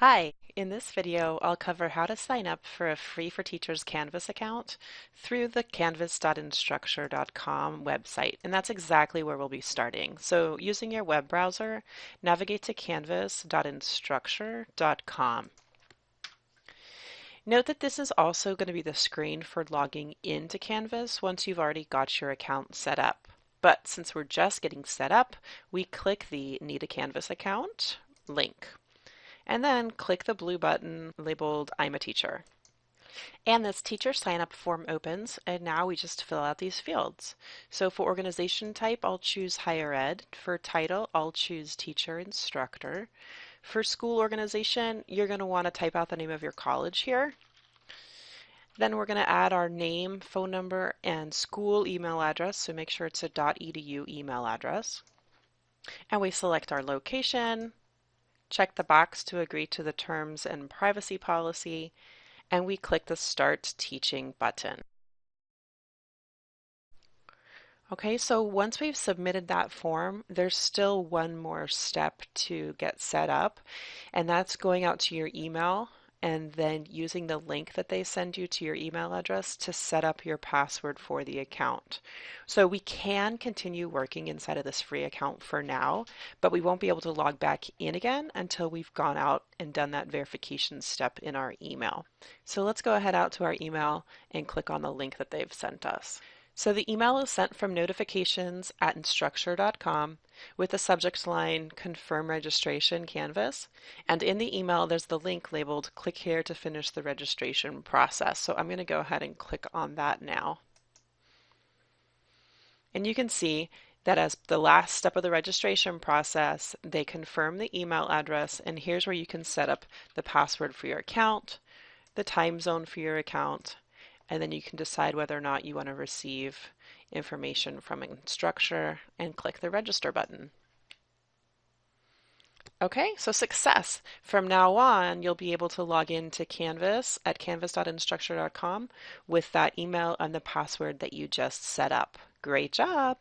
Hi, in this video I'll cover how to sign up for a free for teachers Canvas account through the canvas.instructure.com website and that's exactly where we'll be starting. So using your web browser, navigate to canvas.instructure.com. Note that this is also going to be the screen for logging into Canvas once you've already got your account set up. But since we're just getting set up, we click the Need a Canvas account link and then click the blue button labeled I'm a teacher. And this teacher sign up form opens and now we just fill out these fields. So for organization type, I'll choose higher ed. For title, I'll choose teacher instructor. For school organization, you're going to want to type out the name of your college here. Then we're going to add our name, phone number, and school email address. So make sure it's a .edu email address. And we select our location, check the box to agree to the terms and privacy policy, and we click the Start Teaching button. Okay, so once we've submitted that form, there's still one more step to get set up, and that's going out to your email and then using the link that they send you to your email address to set up your password for the account. So we can continue working inside of this free account for now, but we won't be able to log back in again until we've gone out and done that verification step in our email. So let's go ahead out to our email and click on the link that they've sent us. So the email is sent from notifications at instructure.com with the subject line confirm registration canvas. And in the email, there's the link labeled click here to finish the registration process. So I'm going to go ahead and click on that now. And you can see that as the last step of the registration process, they confirm the email address. And here's where you can set up the password for your account, the time zone for your account, and then you can decide whether or not you want to receive information from Instructure and click the register button. Okay, so success. From now on, you'll be able to log into Canvas at canvas.instructure.com with that email and the password that you just set up. Great job!